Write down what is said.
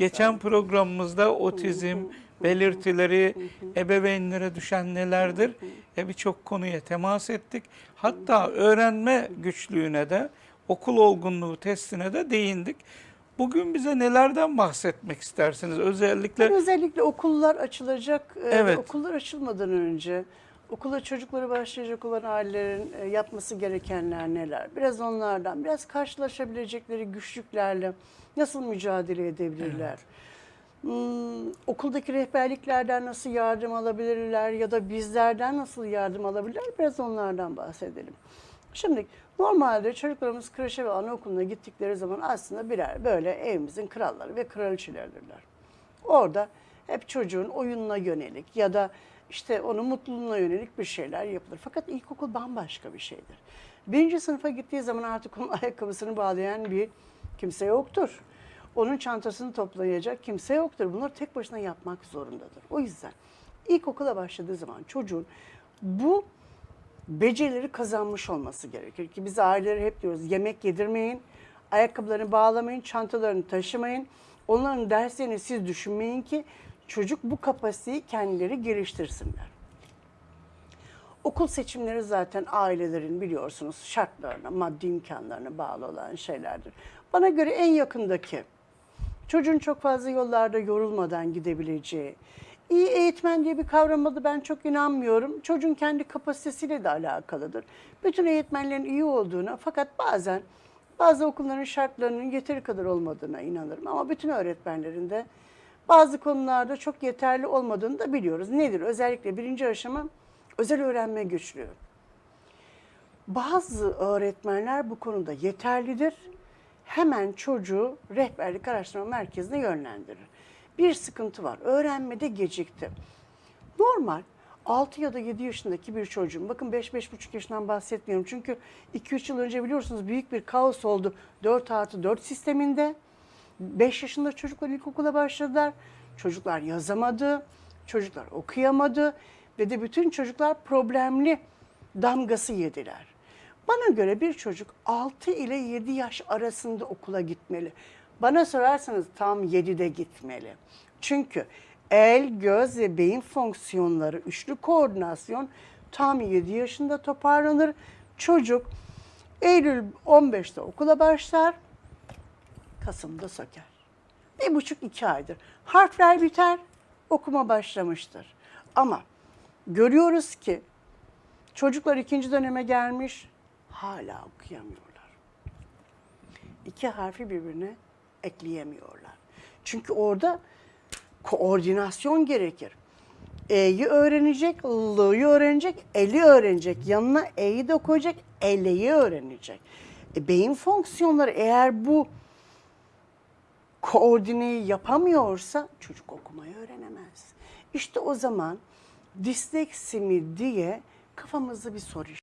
Geçen programımızda otizm belirtileri, ebeveynlere düşen nelerdir? E birçok konuya temas ettik. Hatta öğrenme güçlüğüne de, okul olgunluğu testine de değindik. Bugün bize nelerden bahsetmek istersiniz? Özellikle Ben özellikle okullar açılacak, e, Evet. okullar açılmadan önce okula çocukları başlayacak olan ailelerin e, yapması gerekenler neler? Biraz onlardan, biraz karşılaşabilecekleri güçlüklerle nasıl mücadele edebilirler? Hmm, okuldaki rehberliklerden nasıl yardım alabilirler ya da bizlerden nasıl yardım alabilirler? Biraz onlardan bahsedelim. Şimdi normalde çocuklarımız kreşe ve anaokuluna gittikleri zaman aslında birer böyle evimizin kralları ve kraliçeleridirler. Orada hep çocuğun oyununa yönelik ya da işte onun mutluluğuna yönelik bir şeyler yapılır. Fakat ilkokul bambaşka bir şeydir. Birinci sınıfa gittiği zaman artık onun ayakkabısını bağlayan bir kimse yoktur. Onun çantasını toplayacak kimse yoktur. Bunları tek başına yapmak zorundadır. O yüzden ilkokula başladığı zaman çocuğun bu becerileri kazanmış olması gerekir ki biz aileleri hep diyoruz yemek yedirmeyin, ayakkabılarını bağlamayın, çantalarını taşımayın. Onların derslerini siz düşünmeyin ki çocuk bu kapasiteyi kendileri geliştirsinler. Okul seçimleri zaten ailelerin biliyorsunuz şartlarına, maddi imkanlarına bağlı olan şeylerdir. Bana göre en yakındaki çocuğun çok fazla yollarda yorulmadan gidebileceği, iyi eğitmen diye bir kavrama da ben çok inanmıyorum. Çocuğun kendi kapasitesiyle de alakalıdır. Bütün eğitmenlerin iyi olduğuna fakat bazen bazı okulların şartlarının yeteri kadar olmadığına inanırım. Ama bütün öğretmenlerin de bazı konularda çok yeterli olmadığını da biliyoruz. Nedir? Özellikle birinci aşama özel öğrenme güçlüğü. Bazı öğretmenler bu konuda yeterlidir. Hemen çocuğu rehberlik araştırma merkezine yönlendirir. Bir sıkıntı var. Öğrenmede gecikti. Normal 6 ya da 7 yaşındaki bir çocuğun, bakın 5-5,5 yaşından bahsetmiyorum. Çünkü 2-3 yıl önce biliyorsunuz büyük bir kaos oldu 4 artı 4 sisteminde. 5 yaşında çocuklar ilkokula başladılar. Çocuklar yazamadı, çocuklar okuyamadı ve de bütün çocuklar problemli damgası yediler. Bana göre bir çocuk 6 ile 7 yaş arasında okula gitmeli. Bana sorarsanız tam 7'de gitmeli. Çünkü el, göz ve beyin fonksiyonları, üçlü koordinasyon tam 7 yaşında toparlanır. Çocuk Eylül 15'te okula başlar, Kasım'da söker. Bir buçuk iki aydır. Harfler biter, okuma başlamıştır. Ama görüyoruz ki çocuklar ikinci döneme gelmiş, hala okuyamıyorlar. İki harfi birbirine ekleyemiyorlar. Çünkü orada koordinasyon gerekir. E'yi öğrenecek, L'yi öğrenecek, El'i öğrenecek. Yanına E'yi de koyacak, L'yi öğrenecek. E, beyin fonksiyonları eğer bu koordineyi yapamıyorsa çocuk okumayı öğrenemez. İşte o zaman disleksi mi diye kafamızda bir soru